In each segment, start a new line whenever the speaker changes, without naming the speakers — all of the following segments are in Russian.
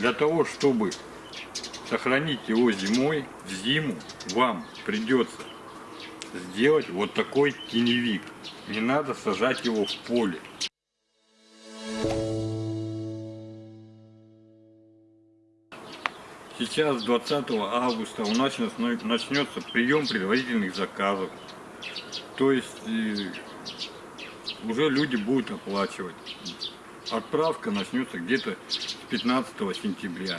Для того, чтобы сохранить его зимой, в зиму вам придется сделать вот такой теневик. Не надо сажать его в поле. Сейчас 20 августа у нас начнется прием предварительных заказов. То есть э, уже люди будут оплачивать. Отправка начнется где-то 15 сентября.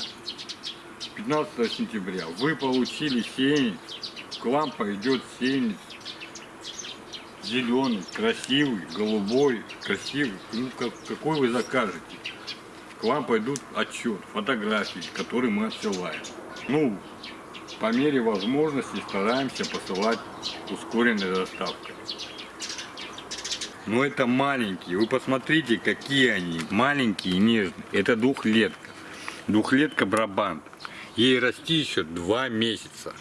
15 сентября вы получили сеянец, к вам пойдет сеянец зеленый, красивый, голубой, красивый, ну, как, какой вы закажете. К вам пойдут отчет, фотографии, которые мы отсылаем. Ну, по мере возможности стараемся посылать ускоренной доставкой. Но это маленькие. Вы посмотрите, какие они. Маленькие и нежные. Это двухлетка. Двухлетка Брабант. Ей расти еще два месяца.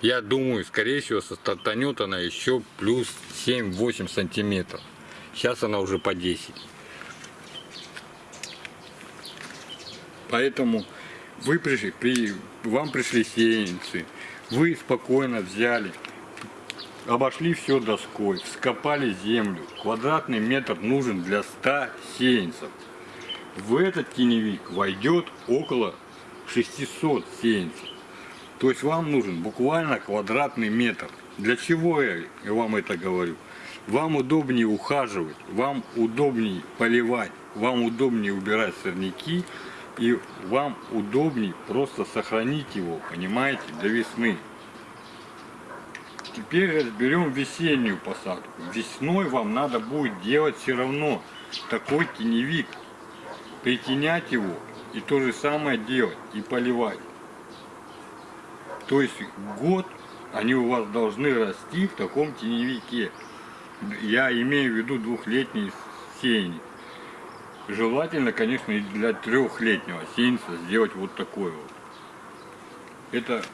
Я думаю, скорее всего, стартанет она еще плюс 7-8 сантиметров. Сейчас она уже по 10. Поэтому вы пришли, при, вам пришли сеянцы, вы спокойно взяли, обошли все доской, вскопали землю. Квадратный метр нужен для 100 сеянцев. В этот теневик войдет около 600 сеянцев. То есть вам нужен буквально квадратный метр. Для чего я вам это говорю? Вам удобнее ухаживать, вам удобнее поливать, вам удобнее убирать сорняки и вам удобнее просто сохранить его, понимаете, до весны. Теперь разберем весеннюю посадку. Весной вам надо будет делать все равно такой теневик. Притенять его и то же самое делать и поливать. То есть год они у вас должны расти в таком теневике. Я имею в виду двухлетний сеяние. Желательно, конечно, и для трехлетнего сеянца сделать вот такой вот. Это,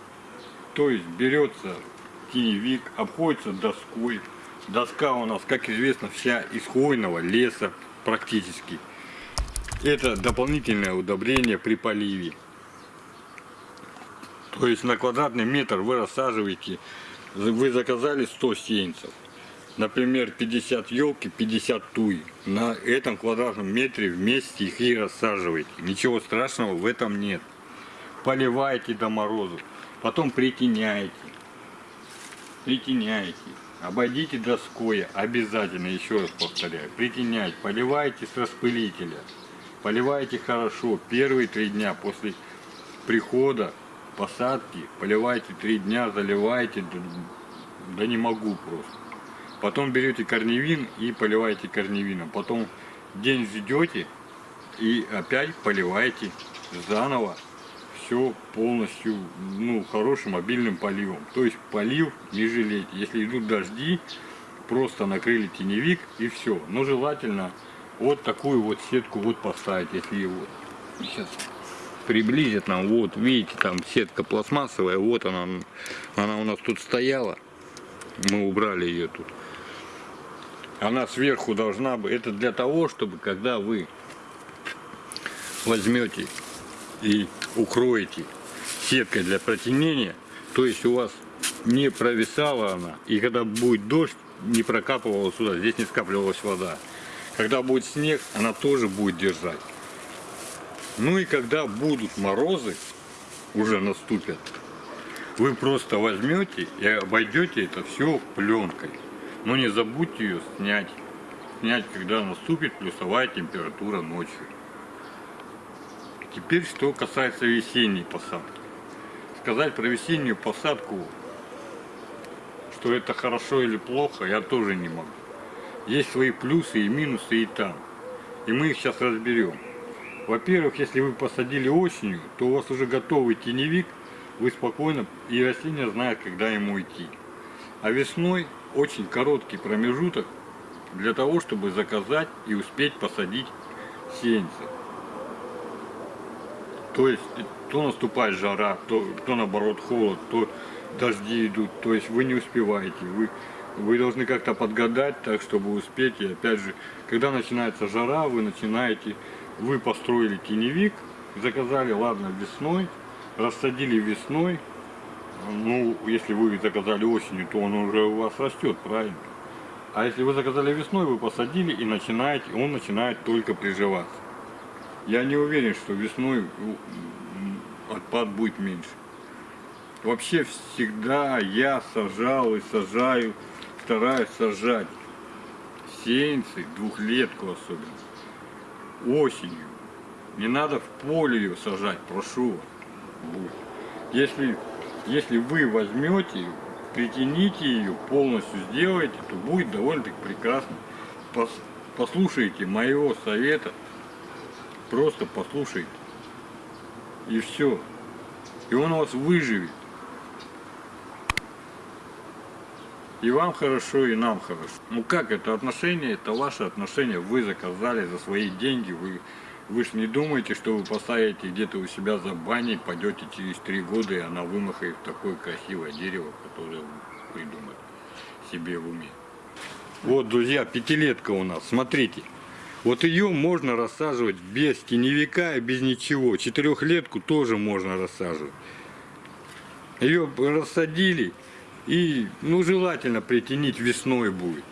то есть берется теневик, обходится доской. Доска у нас, как известно, вся из хвойного леса практически. Это дополнительное удобрение при поливе. То есть на квадратный метр вы рассаживаете, вы заказали 100 сеянцев. Например, 50 елки, 50 туи. На этом квадратном метре вместе их и рассаживаете. Ничего страшного в этом нет. Поливаете до морозу. Потом притеняете притеняйте, обойдите доской, обязательно, еще раз повторяю, притеняйте, поливайте с распылителя, поливайте хорошо, первые три дня после прихода, посадки, поливайте три дня, заливайте, да, да не могу просто. Потом берете корневин и поливаете корневином, потом день ждете и опять поливаете заново все полностью ну, хорошим обильным поливом. То есть полив не жалейте. Если идут дожди, просто накрыли теневик и все. Но желательно вот такую вот сетку вот поставить, если его сейчас приблизит нам. Вот видите, там сетка пластмассовая, вот она, она у нас тут стояла. Мы убрали ее тут. Она сверху должна быть. Это для того, чтобы когда вы возьмете и укроете сеткой для протенения, то есть у вас не провисала она, и когда будет дождь, не прокапывала сюда, здесь не скапливалась вода. Когда будет снег, она тоже будет держать. Ну и когда будут морозы, уже наступят, вы просто возьмете и обойдете это все пленкой. Но не забудьте ее снять. Снять, когда наступит плюсовая температура ночью. Теперь, что касается весенней посадки. Сказать про весеннюю посадку, что это хорошо или плохо, я тоже не могу. Есть свои плюсы и минусы и там. И мы их сейчас разберем. Во-первых, если вы посадили осенью, то у вас уже готовый теневик, вы спокойно, и растение знает, когда ему идти. А весной очень короткий промежуток для того, чтобы заказать и успеть посадить сеянцы. То есть то наступает жара, то, то наоборот холод, то дожди идут. То есть вы не успеваете. Вы, вы должны как-то подгадать так, чтобы успеть. И опять же, когда начинается жара, вы начинаете, вы построили теневик, заказали, ладно, весной, рассадили весной, ну, если вы заказали осенью, то он уже у вас растет, правильно? А если вы заказали весной, вы посадили и начинаете, он начинает только приживаться. Я не уверен, что весной м, отпад будет меньше. Вообще всегда я сажал и сажаю, стараюсь сажать сеянцы, двухлетку особенно, осенью. Не надо в поле ее сажать, прошу вас. Если, если вы возьмете, притяните ее, полностью сделаете, то будет довольно-таки прекрасно. Пос- послушайте моего совета, просто послушайте. И все. И он у вас выживет. И вам хорошо, и нам хорошо. Ну как это отношение? Это ваше отношение. Вы заказали за свои деньги. Вы, вы же не думаете, что вы поставите где-то у себя за баней, пойдете через три года, и она вымахает в такое красивое дерево, которое вы придумали себе в уме. Вот, друзья, пятилетка у нас. Смотрите. Вот ее можно рассаживать без теневика и без ничего. Четырехлетку тоже можно рассаживать. Ее рассадили и, ну, желательно притянить весной будет.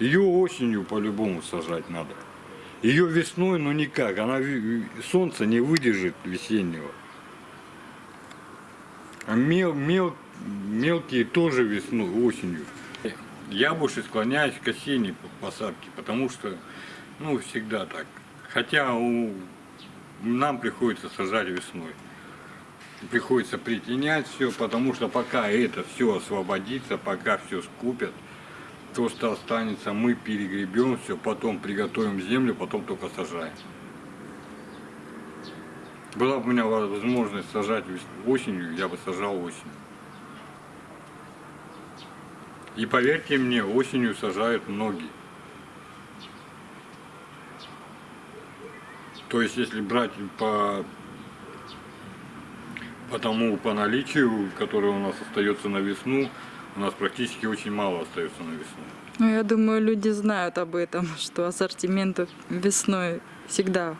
Ее осенью по-любому сажать надо. Ее весной, ну никак, она солнце не выдержит весеннего. А мел, мел, мелкие тоже весной, осенью. Я больше склоняюсь к осенней посадке, потому что, ну, всегда так. Хотя у, нам приходится сажать весной. Приходится притенять все, потому что пока это все освободится, пока все скупят, то, что останется, мы перегребем все, потом приготовим землю, потом только сажаем. Была бы у меня возможность сажать осенью, я бы сажал осенью. И поверьте мне, осенью сажают многие. То есть, если брать по, по тому, по наличию, которое у нас остается на весну, у нас практически очень мало остается на весну.
Ну, я думаю, люди знают об этом, что ассортимент весной всегда,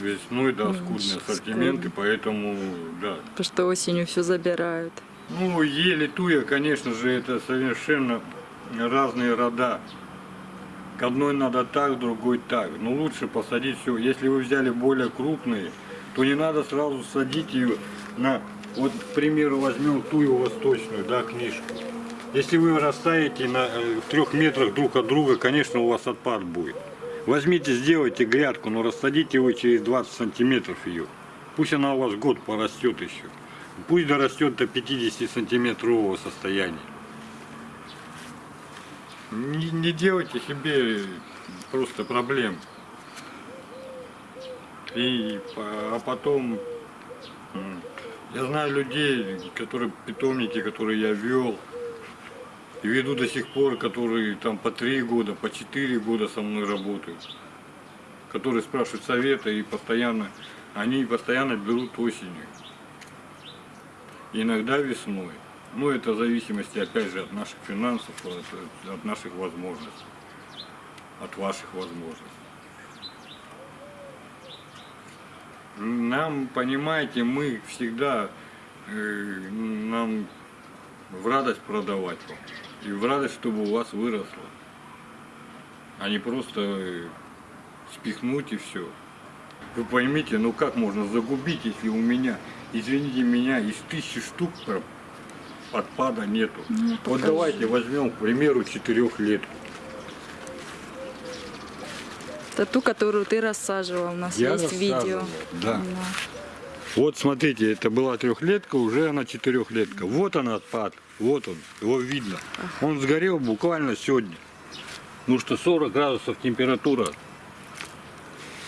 Весной, да, скудный
ск-
ассортимент, и поэтому, да.
потому что осенью все забирают.
Ну, ели туя, конечно же, это совершенно разные рода. К одной надо так, другой так. Но лучше посадить все. Если вы взяли более крупные, то не надо сразу садить ее на, вот, к примеру, возьмем тую восточную, да, книжку. Если вы растаете на э, трех метрах друг от друга, конечно, у вас отпад будет. Возьмите, сделайте грядку, но рассадите вы через 20 сантиметров ее. Пусть она у вас год порастет еще. Пусть дорастет до 50 сантиметрового состояния. Не, не делайте себе просто проблем. И а потом я знаю людей, которые питомники, которые я вел, и веду до сих пор, которые там по три года, по четыре года со мной работают, которые спрашивают совета и постоянно, они постоянно берут осенью. Иногда весной. Ну, это в зависимости, опять же, от наших финансов, от, наших возможностей, от ваших возможностей. Нам, понимаете, мы всегда, э, нам в радость продавать вам. И в радость, чтобы у вас выросло. А не просто э, спихнуть и все. Вы поймите, ну как можно загубить, если у меня, извините меня, из тысячи штук отпада нету.
Ну,
вот
покажи.
давайте возьмем, к примеру, четырехлетку.
Это ту, которую ты рассаживал. У нас
Я
есть видео.
да.
Да.
Вот смотрите, это была трехлетка, уже она четырехлетка. Вот он отпад, вот он, его видно. Он сгорел буквально сегодня. Ну что 40 градусов температура.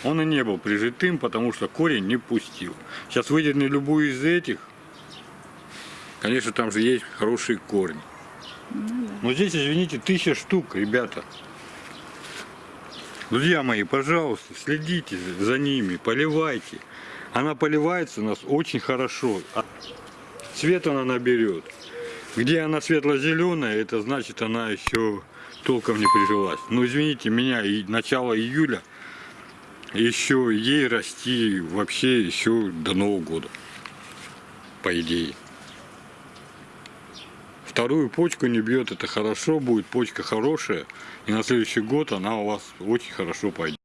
Он и не был прижитым, потому что корень не пустил. Сейчас выдерни любую из этих. Конечно, там же есть хорошие корни. Но здесь, извините, тысяча штук, ребята. Друзья мои, пожалуйста, следите за ними, поливайте. Она поливается у нас очень хорошо. А Цвет она наберет. Где она светло-зеленая, это значит она еще толком не прижилась. Ну извините меня, и начало июля, еще ей расти вообще еще до Нового года. По идее. Вторую почку не бьет, это хорошо, будет почка хорошая. И на следующий год она у вас очень хорошо пойдет.